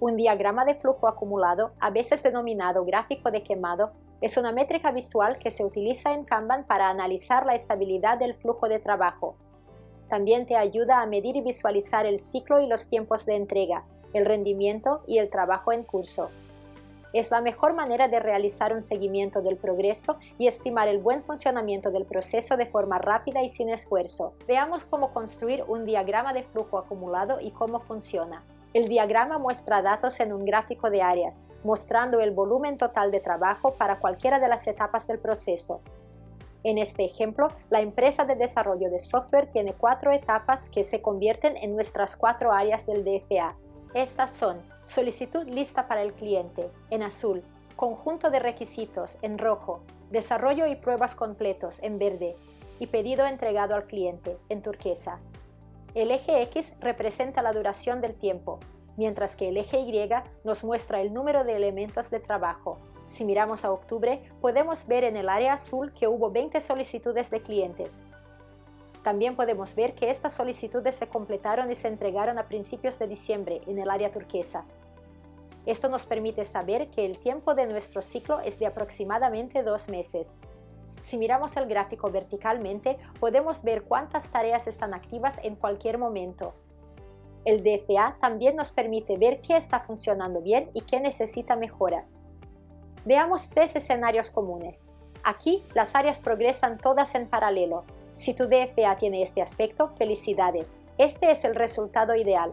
Un diagrama de flujo acumulado, a veces denominado gráfico de quemado, es una métrica visual que se utiliza en Kanban para analizar la estabilidad del flujo de trabajo. También te ayuda a medir y visualizar el ciclo y los tiempos de entrega, el rendimiento y el trabajo en curso. Es la mejor manera de realizar un seguimiento del progreso y estimar el buen funcionamiento del proceso de forma rápida y sin esfuerzo. Veamos cómo construir un diagrama de flujo acumulado y cómo funciona. El diagrama muestra datos en un gráfico de áreas, mostrando el volumen total de trabajo para cualquiera de las etapas del proceso. En este ejemplo, la empresa de desarrollo de software tiene cuatro etapas que se convierten en nuestras cuatro áreas del DFA. Estas son solicitud lista para el cliente, en azul, conjunto de requisitos, en rojo, desarrollo y pruebas completos, en verde, y pedido entregado al cliente, en turquesa. El eje X representa la duración del tiempo, mientras que el eje Y nos muestra el número de elementos de trabajo. Si miramos a octubre, podemos ver en el área azul que hubo 20 solicitudes de clientes. También podemos ver que estas solicitudes se completaron y se entregaron a principios de diciembre en el área turquesa. Esto nos permite saber que el tiempo de nuestro ciclo es de aproximadamente dos meses. Si miramos el gráfico verticalmente, podemos ver cuántas tareas están activas en cualquier momento. El DFA también nos permite ver qué está funcionando bien y qué necesita mejoras. Veamos tres escenarios comunes. Aquí, las áreas progresan todas en paralelo. Si tu DFA tiene este aspecto, felicidades. Este es el resultado ideal.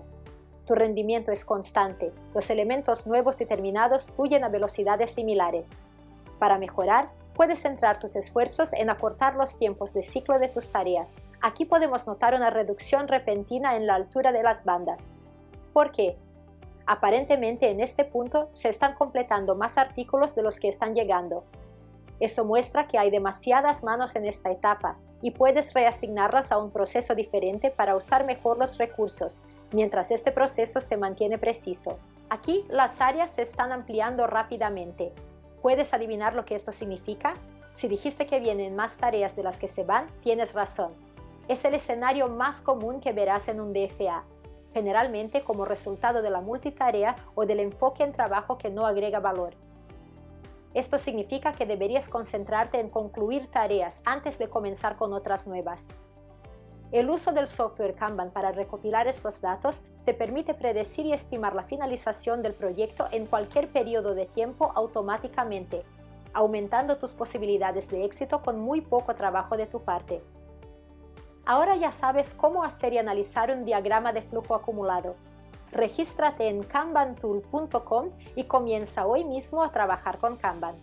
Tu rendimiento es constante. Los elementos nuevos y terminados fluyen a velocidades similares. Para mejorar, puedes centrar tus esfuerzos en acortar los tiempos de ciclo de tus tareas. Aquí podemos notar una reducción repentina en la altura de las bandas. ¿Por qué? Aparentemente en este punto se están completando más artículos de los que están llegando. Eso muestra que hay demasiadas manos en esta etapa y puedes reasignarlas a un proceso diferente para usar mejor los recursos, mientras este proceso se mantiene preciso. Aquí las áreas se están ampliando rápidamente, ¿Puedes adivinar lo que esto significa? Si dijiste que vienen más tareas de las que se van, tienes razón. Es el escenario más común que verás en un DFA, generalmente como resultado de la multitarea o del enfoque en trabajo que no agrega valor. Esto significa que deberías concentrarte en concluir tareas antes de comenzar con otras nuevas. El uso del software Kanban para recopilar estos datos te permite predecir y estimar la finalización del proyecto en cualquier periodo de tiempo automáticamente, aumentando tus posibilidades de éxito con muy poco trabajo de tu parte. Ahora ya sabes cómo hacer y analizar un diagrama de flujo acumulado. Regístrate en kanbantool.com y comienza hoy mismo a trabajar con Kanban.